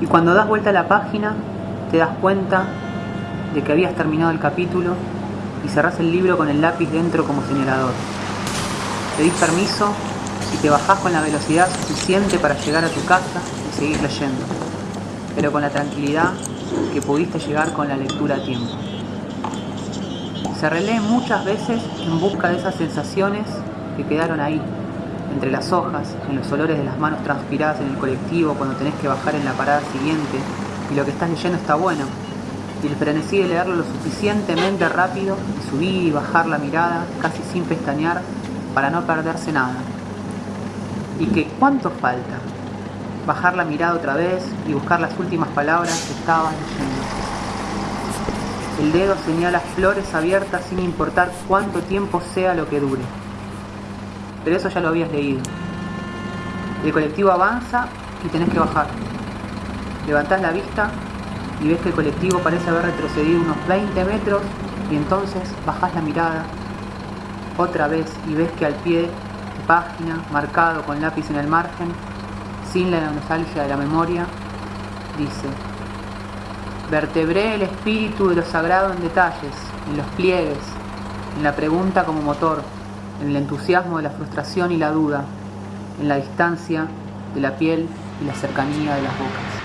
Y cuando das vuelta a la página, te das cuenta de que habías terminado el capítulo y cerrás el libro con el lápiz dentro como señalador. Pedís permiso y te bajás con la velocidad suficiente para llegar a tu casa y seguir leyendo, pero con la tranquilidad que pudiste llegar con la lectura a tiempo. Se relee muchas veces en busca de esas sensaciones que quedaron ahí, entre las hojas, en los olores de las manos transpiradas en el colectivo cuando tenés que bajar en la parada siguiente y lo que estás leyendo está bueno, y el frenesí de leerlo lo suficientemente rápido y subir y bajar la mirada casi sin pestañear para no perderse nada. Y que cuánto falta bajar la mirada otra vez y buscar las últimas palabras que estabas leyendo. El dedo señala flores abiertas sin importar cuánto tiempo sea lo que dure. Pero eso ya lo habías leído. El colectivo avanza y tenés que bajar. Levantás la vista y ves que el colectivo parece haber retrocedido unos 20 metros y entonces bajás la mirada otra vez y ves que al pie de página, marcado con lápiz en el margen, sin la nostalgia de la memoria, dice, vertebré el espíritu de lo sagrado en detalles, en los pliegues, en la pregunta como motor, en el entusiasmo de la frustración y la duda, en la distancia de la piel y la cercanía de las bocas.